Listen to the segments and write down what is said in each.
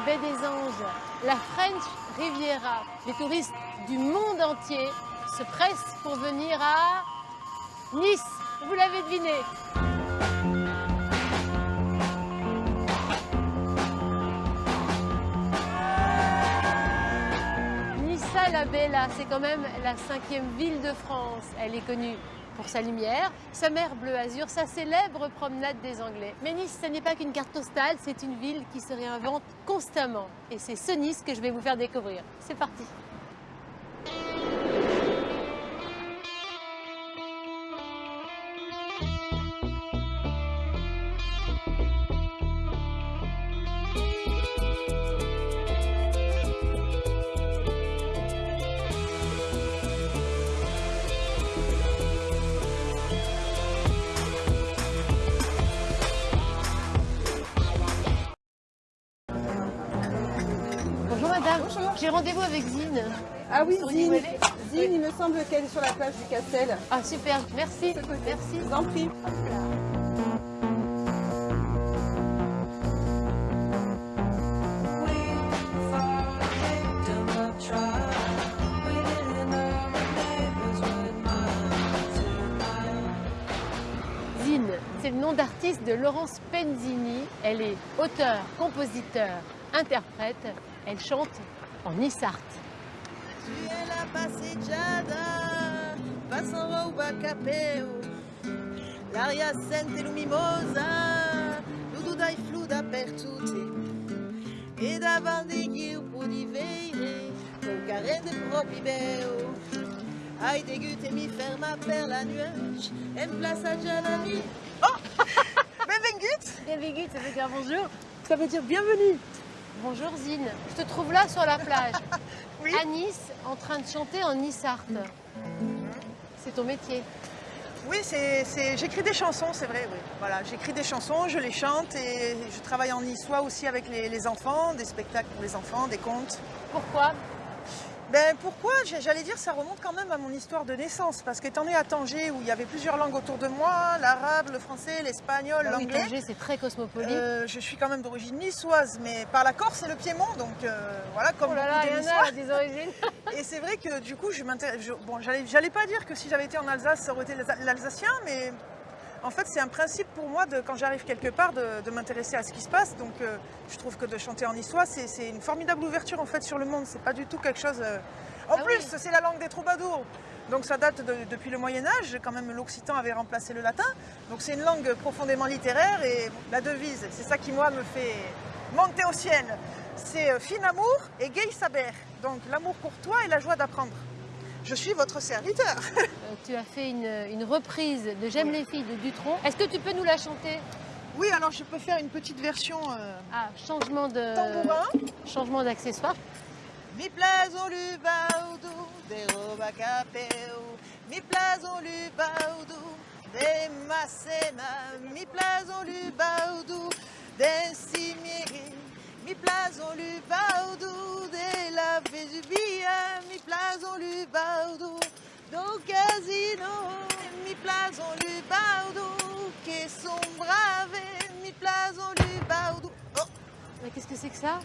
la baie des Anges, la French Riviera. Les touristes du monde entier se pressent pour venir à Nice. Vous l'avez deviné. Nissa la Bella, c'est quand même la cinquième ville de France. Elle est connue pour sa lumière, sa mer bleu azur, sa célèbre promenade des Anglais. Mais Nice, ce n'est pas qu'une carte postale, c'est une ville qui se réinvente constamment. Et c'est ce Nice que je vais vous faire découvrir. C'est parti madame, j'ai rendez-vous avec Zine. Ah oui, Zine. Il me semble qu'elle est sur la plage du Castel. Ah super, merci. Merci. Je vous en prie. Zine, c'est le nom d'artiste de Laurence Penzini. Elle est auteure, compositeur, interprète. Elle chante en Issart. Tu es la passeggiata, passano rouba capeo, l'aria sente luminosa, tudo dai fluda per tutti, e davanti chi può di vedere, col carrete proprio beo. Ai dégoûté mi ferma per la nuage, en place à la nuit. Oh Benvengut Bienvenue, ça veut dire bonjour. Ça veut dire bienvenue. Bonjour Zine, je te trouve là sur la plage, Oui. à Nice, en train de chanter en Issart. C'est ton métier. Oui, j'écris des chansons, c'est vrai. Oui. Voilà, j'écris des chansons, je les chante et je travaille en niçois aussi avec les, les enfants, des spectacles pour les enfants, des contes. Pourquoi? Ben pourquoi? J'allais dire ça remonte quand même à mon histoire de naissance parce qu'étant né à Tanger où il y avait plusieurs langues autour de moi, l'arabe, le français, l'espagnol, oui, l'anglais. Tanger, c'est très cosmopolite. euh, je suis quand même d'origine niçoise, mais par la Corse et le Piémont, donc euh, voilà, comme oh là là, de y en Niçois. a des origines. Et c'est vrai que du coup, je m'intéresse. Bon, j'allais, pas dire que si j'avais été en Alsace, ça aurait été l'Alsa- l'Alsacien, mais en fait, c'est un principe pour moi de, quand j'arrive quelque part de, de m'intéresser à ce qui se passe. Donc, euh, je trouve que de chanter en niçois, c'est, une formidable ouverture en fait sur le monde. C'est pas du tout quelque chose. euh, En Ah plus, oui. c'est la langue des troubadours. Donc ça date de- depuis le Moyen Âge, quand même l'occitan avait remplacé le latin. Donc c'est une langue profondément littéraire et la devise, c'est ça qui moi me fait monter au ciel. C'est euh, fin amour et gay saber. Donc l'amour pour toi et la joie d'apprendre. Je suis votre serviteur. Euh, tu as fait une, une reprise de J'aime les filles de Dutronc. Est-ce que tu peux nous la chanter? Oui, alors je peux faire une petite version euh, Ah, changement de tambourin. changement d'accessoire. Mi plazo lubaudu de roba capeu, mi plazo lubaudu de macena, mi plazo lubaudu de cimieri, mi plazo lubaudu de la Vesuvia, do casino, mi brave, mi. Oh, Mais qu'est-ce que c'est que ça?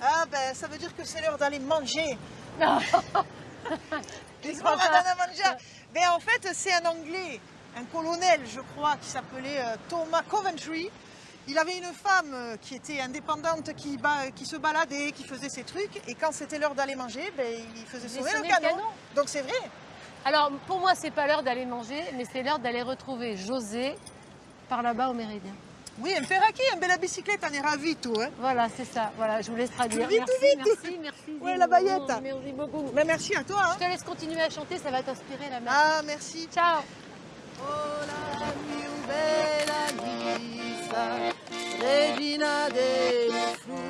Ah ben ça veut dire que c'est l'heure d'aller manger. Non. Manger. Mais en fait, c'est un Anglais, un colonel, je crois, qui s'appelait euh, Thomas Coventry. Il avait une femme euh, qui était indépendante, qui, ba- qui se baladait, qui faisait ses trucs. Et quand c'était l'heure d'aller manger, ben, il faisait sonner le canon. canon. Donc c'est vrai. Alors pour moi, c'est pas l'heure d'aller manger, mais c'est l'heure d'aller retrouver José par là-bas au Méridien. Oui, un perroquet, un belle bicyclette, on est ravis, tout. Hein. Voilà, c'est ça. Voilà, je vous laisse traduire. Vite, merci, vite. merci, merci. Ouais, la baguette. Merci beaucoup. Ben, merci à toi. hein. Je te laisse continuer à chanter, ça va t'inspirer la mer. Ah, merci. Ciao. Oh la regina dei fu,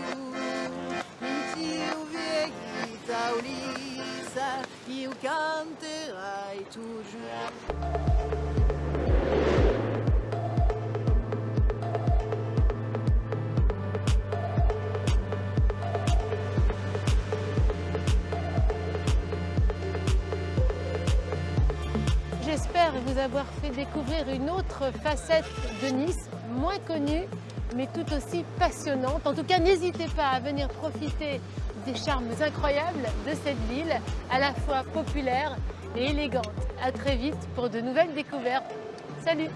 più vecchita Ulissa, io canterai toujours. J'espère vous avoir fait découvrir une autre facette de Nice. moins connue, mais tout aussi passionnante. En tout cas, n'hésitez pas à venir profiter des charmes incroyables de cette ville, à la fois populaire et élégante. À très vite pour de nouvelles découvertes. Salut